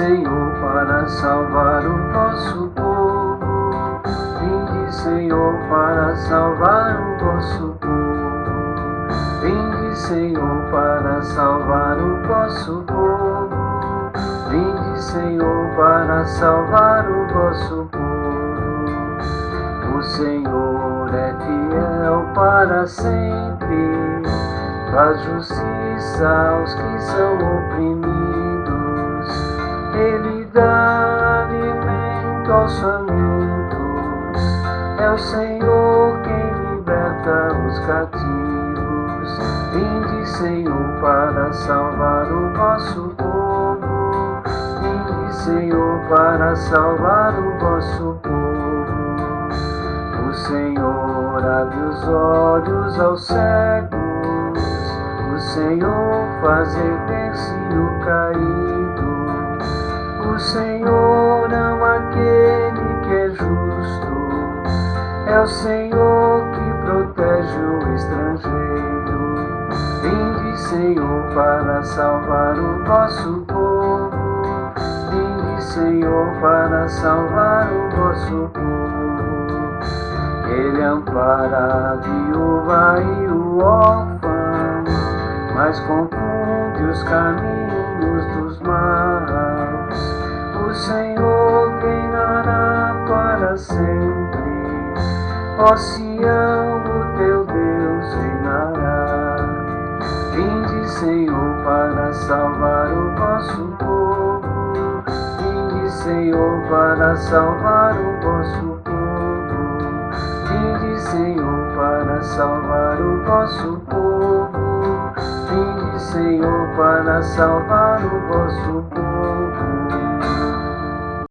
Senhor, para salvar o nosso povo. Vinde, Senhor, para salvar o vosso povo. Vinde, Senhor, para salvar o vosso povo. Vinde, Senhor, para salvar o vosso povo. O Senhor é fiel para sempre. Faz justiça aos que são oprimidos ele dá alimento aos famintos. É o Senhor quem liberta os cativos. Vinde, Senhor, para salvar o vosso povo. Vinde, Senhor, para salvar o vosso povo. O Senhor abre os olhos aos cegos. O Senhor faz erguer-se o caído. Senhor ama aquele que é justo. É o Senhor que protege o estrangeiro. Vinde, Senhor, para salvar o vosso povo. Vinde, Senhor, para salvar o vosso povo. Ele ampara a viúva e o órfão, mas confunde os caminhos dos maus. O Senhor reinará para sempre. Ó Sião, o teu Deus reinará. Vinde, Senhor, para salvar o vosso povo. Vinde, Senhor, para salvar o vosso povo. Vinde, Senhor, para salvar o vosso povo. Vinde, Senhor, para salvar o vosso povo.